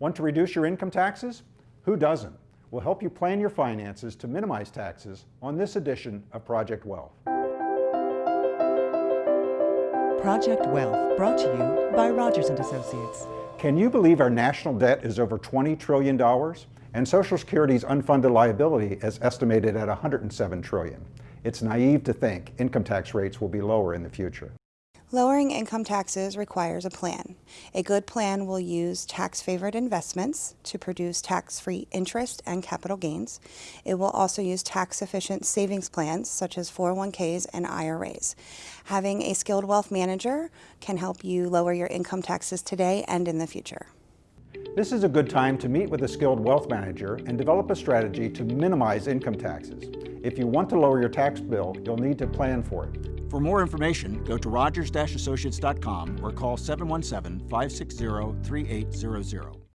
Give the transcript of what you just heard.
Want to reduce your income taxes? Who doesn't? We'll help you plan your finances to minimize taxes on this edition of Project Wealth. Project Wealth, brought to you by Rogers and Associates. Can you believe our national debt is over $20 trillion and Social Security's unfunded liability is estimated at 107 trillion? It's naive to think income tax rates will be lower in the future. Lowering income taxes requires a plan. A good plan will use tax-favored investments to produce tax-free interest and capital gains. It will also use tax-efficient savings plans such as 401ks and IRAs. Having a skilled wealth manager can help you lower your income taxes today and in the future. This is a good time to meet with a skilled wealth manager and develop a strategy to minimize income taxes. If you want to lower your tax bill, you'll need to plan for it. For more information, go to rogers-associates.com or call 717-560-3800.